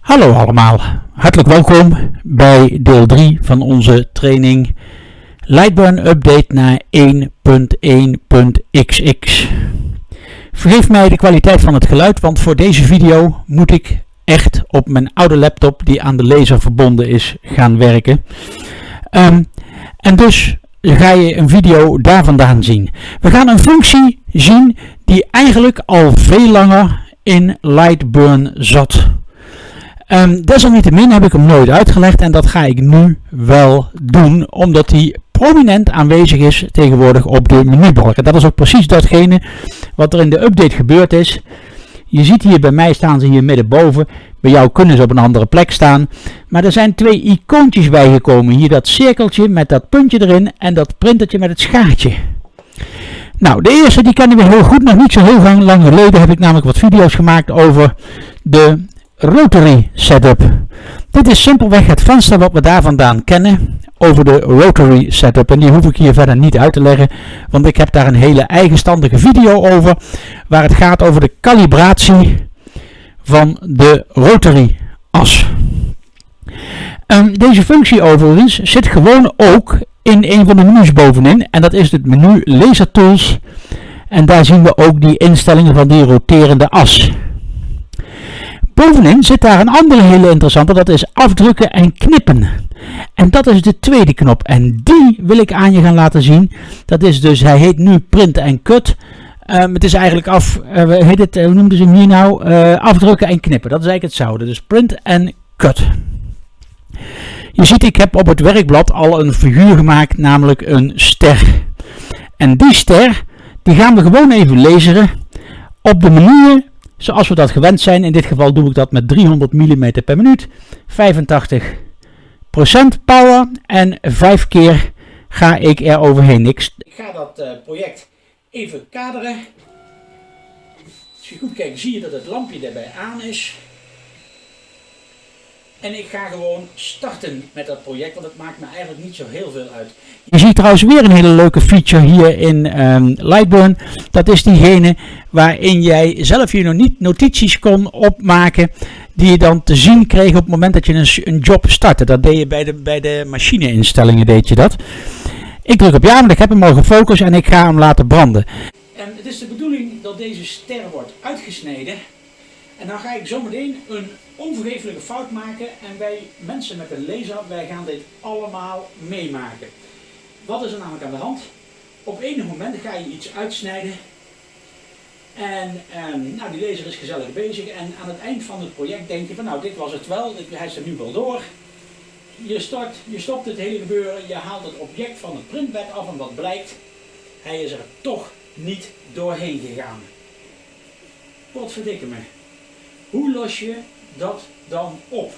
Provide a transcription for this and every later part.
Hallo allemaal, hartelijk welkom bij deel 3 van onze training Lightburn Update naar 1.1.xx. Vergeef mij de kwaliteit van het geluid, want voor deze video moet ik echt op mijn oude laptop die aan de laser verbonden is gaan werken. Um, en dus ga je een video daar vandaan zien. We gaan een functie zien die eigenlijk al veel langer in Lightburn zat. Um, desalniettemin heb ik hem nooit uitgelegd en dat ga ik nu wel doen, omdat hij prominent aanwezig is tegenwoordig op de menubalken. Dat is ook precies datgene wat er in de update gebeurd is. Je ziet hier bij mij staan ze hier middenboven. Bij jou kunnen ze op een andere plek staan. Maar er zijn twee icoontjes bijgekomen. Hier dat cirkeltje met dat puntje erin en dat printertje met het schaartje. Nou, de eerste die kennen we heel goed. Nog niet zo heel lang geleden heb ik namelijk wat video's gemaakt over de rotary setup. Dit is simpelweg het venster wat we daar vandaan kennen over de rotary setup. En die hoef ik hier verder niet uit te leggen, want ik heb daar een hele eigenstandige video over, waar het gaat over de kalibratie van de rotary as. Um, deze functie overigens zit gewoon ook in een van de menus bovenin en dat is het menu Laser Tools. En daar zien we ook die instellingen van die roterende as. Bovenin zit daar een andere hele interessante, dat is afdrukken en knippen. En dat is de tweede knop en die wil ik aan je gaan laten zien. Dat is dus, hij heet nu print en cut. Um, het is eigenlijk af, uh, heet het, hoe noemden ze hem hier nou? Uh, afdrukken en knippen, dat is eigenlijk hetzelfde. Dus print en cut. Je ziet, ik heb op het werkblad al een figuur gemaakt, namelijk een ster. En die ster, die gaan we gewoon even lezen op de manier zoals we dat gewend zijn. In dit geval doe ik dat met 300 mm per minuut, 85% power en 5 keer ga ik er overheen. Ik, ga dat uh, project even kaderen. Als je goed kijkt zie je dat het lampje erbij aan is. En ik ga gewoon starten met dat project, want het maakt me eigenlijk niet zo heel veel uit. Je ziet trouwens weer een hele leuke feature hier in um, Lightburn. Dat is diegene waarin jij zelf je notities kon opmaken die je dan te zien kreeg op het moment dat je een, een job startte. Dat deed je bij de, bij de machineinstellingen, deed je dat. Ik druk op ja, want ik heb hem al gefocust en ik ga hem laten branden. En het is de bedoeling dat deze ster wordt uitgesneden. En dan ga ik zometeen een onvergeeflijke fout maken en wij mensen met een laser, wij gaan dit allemaal meemaken. Wat is er namelijk aan de hand? Op enig moment ga je iets uitsnijden en, nou, die laser is gezellig bezig en aan het eind van het project denk je van nou dit was het wel, hij is er nu wel door. Je, start, je stopt het hele gebeuren, je haalt het object van het printbed af en wat blijkt, hij is er toch niet doorheen gegaan. Wat verdikke me. Hoe los je dat dan op?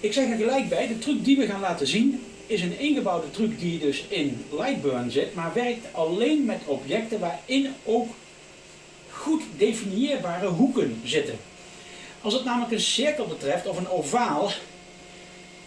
Ik zeg er gelijk bij, de truc die we gaan laten zien is een ingebouwde truc die dus in Lightburn zit, maar werkt alleen met objecten waarin ook goed definieerbare hoeken zitten. Als het namelijk een cirkel betreft of een ovaal,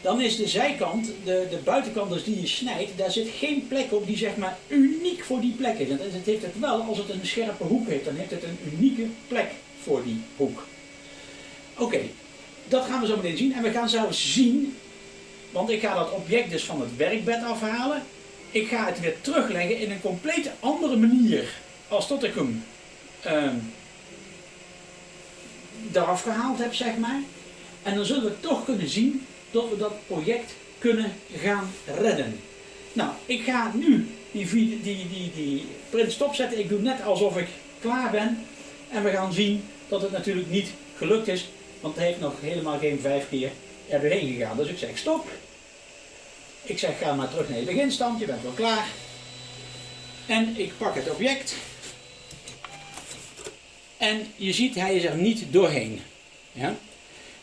dan is de zijkant, de, de buitenkant dus die je snijdt, daar zit geen plek op die zeg maar uniek voor die plek is. En het heeft het wel, als het een scherpe hoek heeft, dan heeft het een unieke plek voor die hoek. Oké, dat gaan we zo meteen zien. En we gaan zelfs zien, want ik ga dat object dus van het werkbed afhalen. Ik ga het weer terugleggen in een compleet andere manier als dat ik hem uh, eraf gehaald heb, zeg maar. En dan zullen we toch kunnen zien dat we dat project kunnen gaan redden. Nou, ik ga nu die, die, die, die print stopzetten. Ik doe net alsof ik klaar ben. En we gaan zien dat het natuurlijk niet gelukt is. Want het heeft nog helemaal geen vijf keer er doorheen gegaan. Dus ik zeg stop. Ik zeg ga maar terug naar je beginstand. Je bent wel klaar. En ik pak het object. En je ziet hij is er niet doorheen. Ja?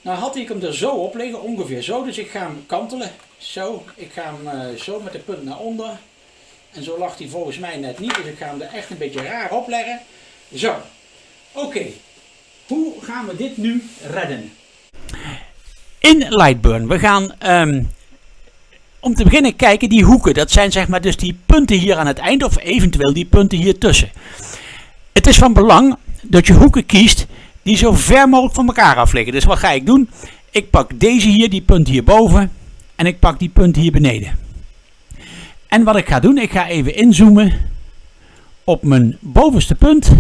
Nou had ik hem er zo op liggen, ongeveer zo. Dus ik ga hem kantelen. Zo. Ik ga hem uh, zo met de punt naar onder. En zo lag hij volgens mij net niet. Dus ik ga hem er echt een beetje raar op leggen. Zo. Oké. Hoe gaan we dit nu redden? In Lightburn. We gaan um, om te beginnen kijken die hoeken. Dat zijn zeg maar dus die punten hier aan het eind of eventueel die punten hier tussen. Het is van belang dat je hoeken kiest die zo ver mogelijk van elkaar af liggen. Dus wat ga ik doen? Ik pak deze hier, die punt hierboven. En ik pak die punt hier beneden. En wat ik ga doen, ik ga even inzoomen op mijn bovenste punt.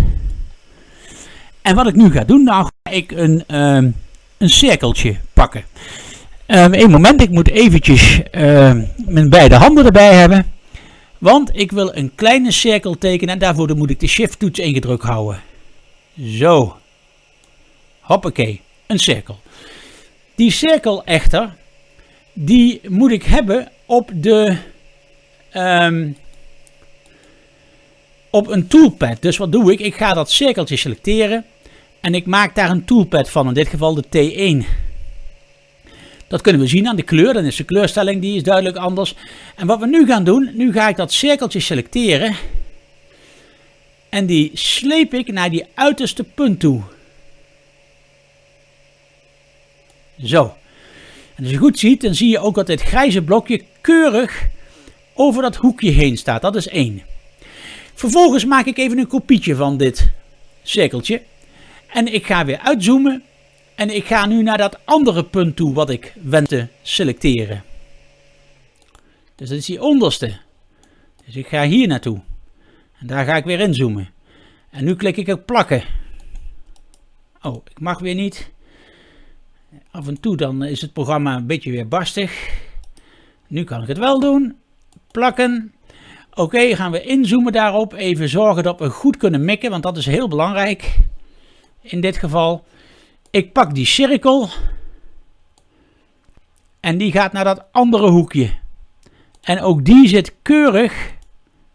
En wat ik nu ga doen, nou ga ik een, uh, een cirkeltje pakken. Um, een moment, ik moet eventjes uh, mijn beide handen erbij hebben. Want ik wil een kleine cirkel tekenen en daarvoor moet ik de shift toets ingedrukt houden. Zo. Hoppakee, een cirkel. Die cirkel echter, die moet ik hebben op de... Op een toolpad. Dus wat doe ik? Ik ga dat cirkeltje selecteren. En ik maak daar een toolpad van. In dit geval de T1. Dat kunnen we zien aan de kleur. Dan is de kleurstelling die is duidelijk anders. En wat we nu gaan doen. Nu ga ik dat cirkeltje selecteren. En die sleep ik naar die uiterste punt toe. Zo. En als je goed ziet, dan zie je ook dat dit grijze blokje keurig over dat hoekje heen staat. Dat is één. Vervolgens maak ik even een kopietje van dit cirkeltje. En ik ga weer uitzoomen. En ik ga nu naar dat andere punt toe wat ik wens te selecteren. Dus dat is die onderste. Dus ik ga hier naartoe. En daar ga ik weer inzoomen. En nu klik ik op plakken. Oh, ik mag weer niet. Af en toe dan is het programma een beetje weer barstig. Nu kan ik het wel doen. Plakken. Oké, gaan we inzoomen daarop. Even zorgen dat we goed kunnen mikken, want dat is heel belangrijk. In dit geval. Ik pak die cirkel. En die gaat naar dat andere hoekje. En ook die zit keurig,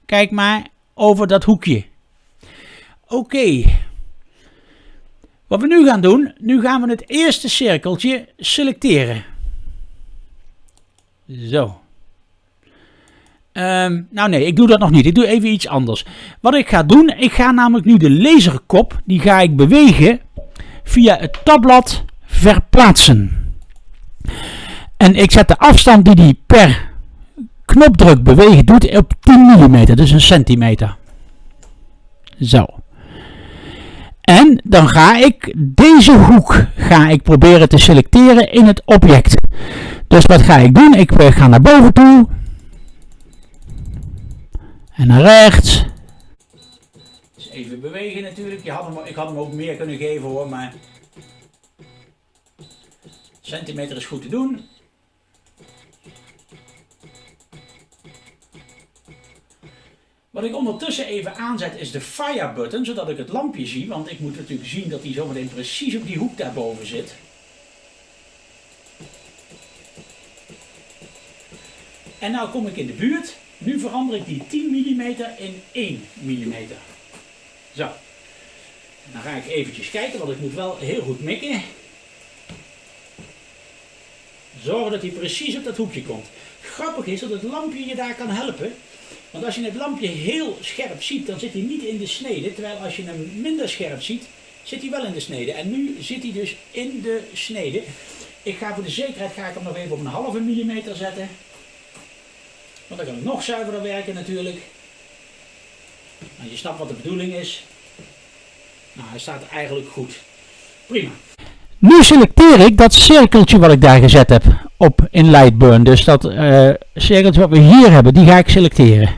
kijk maar, over dat hoekje. Oké. Wat we nu gaan doen, nu gaan we het eerste cirkeltje selecteren. Zo. Um, nou nee, ik doe dat nog niet. Ik doe even iets anders. Wat ik ga doen, ik ga namelijk nu de laserkop, die ga ik bewegen via het tabblad verplaatsen. En ik zet de afstand die die per knopdruk bewegen doet op 10 mm, dus een centimeter. Zo. En dan ga ik deze hoek ga ik proberen te selecteren in het object. Dus wat ga ik doen? Ik ga naar boven toe. En naar rechts. Dus even bewegen natuurlijk. Je had hem, ik had hem ook meer kunnen geven hoor, maar centimeter is goed te doen. Wat ik ondertussen even aanzet is de fire button, zodat ik het lampje zie. Want ik moet natuurlijk zien dat hij zometeen precies op die hoek daarboven zit. En nou kom ik in de buurt. Nu verander ik die 10 mm in 1 mm. Zo. Dan ga ik eventjes kijken, want ik moet wel heel goed mikken. Zorgen dat hij precies op dat hoekje komt. Grappig is dat het lampje je daar kan helpen. Want als je het lampje heel scherp ziet, dan zit hij niet in de snede. Terwijl als je hem minder scherp ziet, zit hij wel in de snede. En nu zit hij dus in de snede. Ik ga voor de zekerheid ga ik hem nog even op een halve millimeter zetten. Want dan kan ik nog zuiverder werken natuurlijk. Nou, je snapt wat de bedoeling is. Nou, hij staat eigenlijk goed. Prima. Nu selecteer ik dat cirkeltje wat ik daar gezet heb op in Lightburn. Dus dat uh, cirkeltje wat we hier hebben, die ga ik selecteren.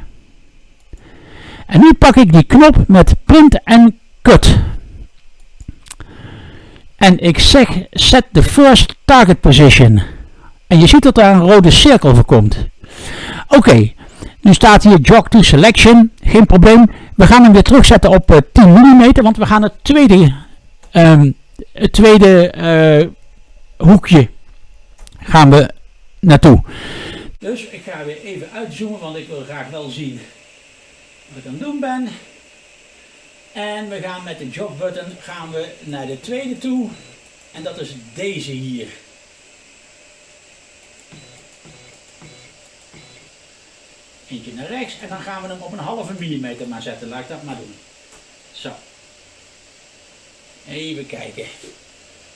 En nu pak ik die knop met print en cut. En ik zeg set the first target position. En je ziet dat daar een rode cirkel voor komt. Oké, nu staat hier jog to selection. Geen probleem. We gaan hem weer terugzetten op uh, 10 mm, want we gaan het tweede, um, het tweede uh, hoekje gaan we naartoe. Dus ik ga weer even uitzoomen, want ik wil graag wel zien wat ik aan het doen ben. En we gaan met de jog button gaan we naar de tweede toe. En dat is deze hier. Eentje naar rechts en dan gaan we hem op een halve millimeter maar zetten. Laat ik dat maar doen. Zo. Even kijken.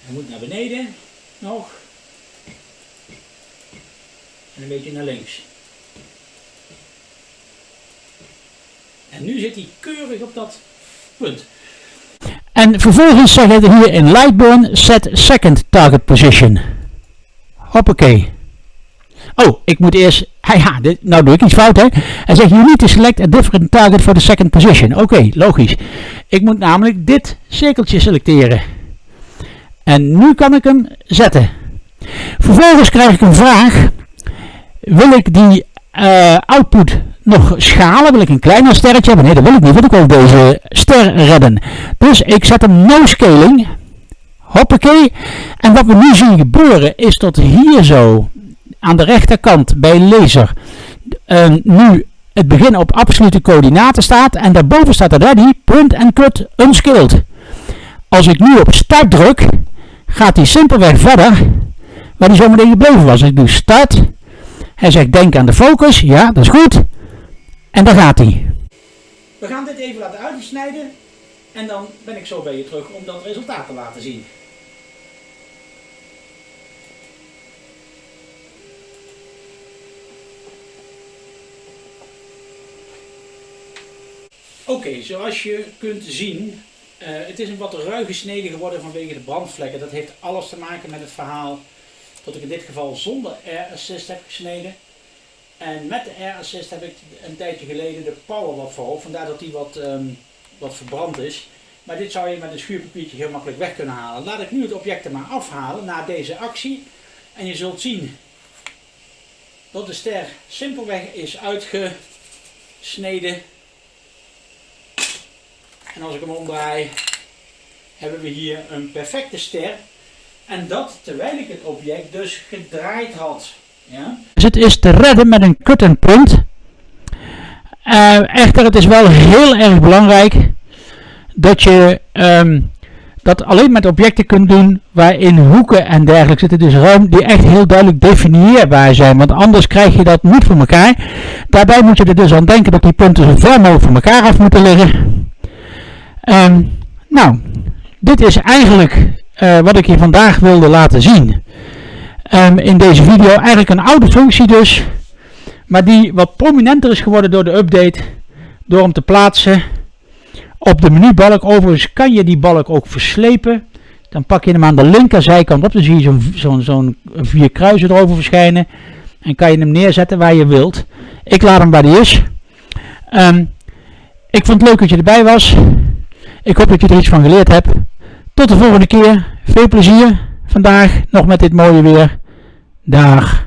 Hij moet naar beneden. Nog. En een beetje naar links. En nu zit hij keurig op dat punt. En vervolgens zeg je hier in Lightburn set second target position. Hoppakee. Oh, ik moet eerst, ja, dit, nou doe ik iets fout hè. Hij zegt, you need to select a different target for the second position. Oké, logisch. Ik moet namelijk dit cirkeltje selecteren. En nu kan ik hem zetten. Vervolgens krijg ik een vraag. Wil ik die uh, output nog schalen? Wil ik een kleiner sterretje hebben? Nee, dat wil ik niet, want ik wil deze ster redden. Dus ik zet hem no scaling. Hoppakee. En wat we nu zien gebeuren is dat hier zo aan de rechterkant bij laser uh, nu het begin op absolute coördinaten staat en daarboven staat er ready, print and cut unscaled. Als ik nu op start druk, gaat hij simpelweg verder waar hij zo meteen gebleven was. Ik doe start, hij zegt denk aan de focus, ja dat is goed, en daar gaat hij. We gaan dit even laten uitsnijden en dan ben ik zo bij je terug om dat resultaat te laten zien. Oké, zoals je kunt zien, uh, het is een wat ruige snede geworden vanwege de brandvlekken. Dat heeft alles te maken met het verhaal dat ik in dit geval zonder air assist heb gesneden. En met de air assist heb ik een tijdje geleden de power wat verhoogd, vandaar dat die wat, um, wat verbrand is. Maar dit zou je met een schuurpapiertje heel makkelijk weg kunnen halen. Laat ik nu het object er maar afhalen na deze actie. En je zult zien dat de ster simpelweg is uitgesneden en als ik hem omdraai, hebben we hier een perfecte ster. En dat terwijl ik het object dus gedraaid had. Ja? Dus het is te redden met een cut and print. Uh, echter, het is wel heel erg belangrijk dat je um, dat alleen met objecten kunt doen waarin hoeken en dergelijke zitten. Dus ruim die echt heel duidelijk definieerbaar zijn. Want anders krijg je dat niet voor elkaar. Daarbij moet je er dus aan denken dat die punten zo ver mogelijk van elkaar af moeten liggen. Um, nou, dit is eigenlijk uh, wat ik je vandaag wilde laten zien. Um, in deze video eigenlijk een oude functie dus. Maar die wat prominenter is geworden door de update. Door hem te plaatsen op de menubalk. Overigens kan je die balk ook verslepen. Dan pak je hem aan de linkerzijkant op. Dan zie je zo'n vier kruisen erover verschijnen. En kan je hem neerzetten waar je wilt. Ik laat hem waar die is. Um, ik vond het leuk dat je erbij was. Ik hoop dat je er iets van geleerd hebt. Tot de volgende keer. Veel plezier vandaag nog met dit mooie weer. Dag.